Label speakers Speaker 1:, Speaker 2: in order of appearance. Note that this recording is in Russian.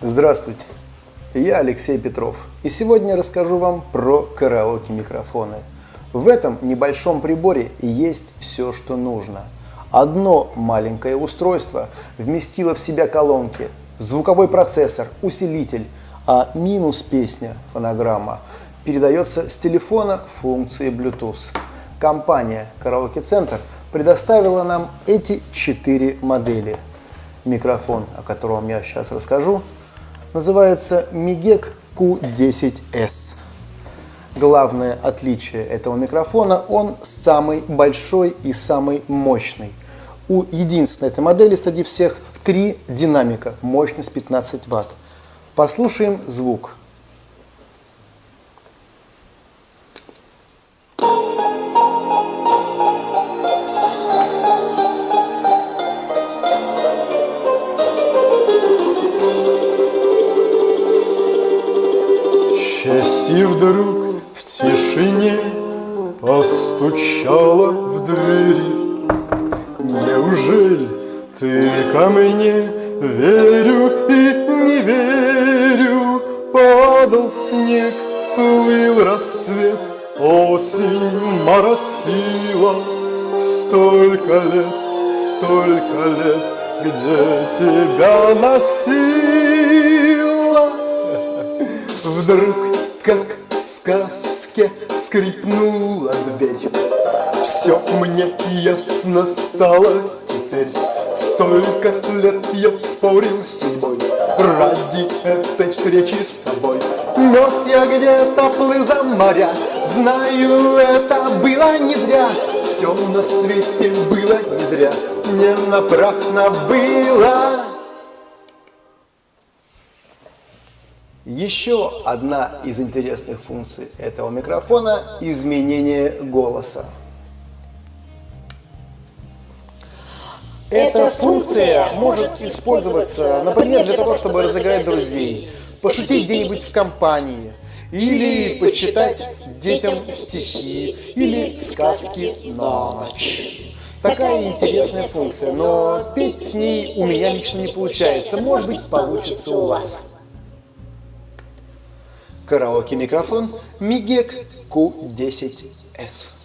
Speaker 1: Здравствуйте, я Алексей Петров, и сегодня расскажу вам про караоке-микрофоны. В этом небольшом приборе есть все, что нужно. Одно маленькое устройство вместило в себя колонки, звуковой процессор, усилитель, а минус песня, фонограмма, передается с телефона функции Bluetooth. Компания Караоке Центр предоставила нам эти четыре модели. Микрофон, о котором я сейчас расскажу, называется Migec Q10S. Главное отличие этого микрофона, он самый большой и самый мощный. У единственной этой модели среди всех три динамика, мощность 15 Вт. Послушаем звук.
Speaker 2: Счастье вдруг в тишине постучало в двери. Неужели ты ко мне верю и не верю? Падал снег, плыл рассвет, осень моросила. Столько лет, столько лет, где тебя носила. Вдруг как в сказке скрипнула дверь. Все мне ясно стало теперь Столько лет я спорил с судьбой Ради этой встречи с тобой. Нес я где-то, плыл за моря Знаю, это было не зря. Все на свете было не зря Не напрасно было
Speaker 1: Еще одна из интересных функций этого микрофона – изменение голоса. Эта функция может использоваться, например, для того, чтобы разыграть друзей, пошутить где-нибудь в компании, или почитать детям стихи, или сказки на ночь. Такая интересная функция, но петь с ней у меня лично не получается. Может быть, получится у вас. Караоке-микрофон Migec Q10S.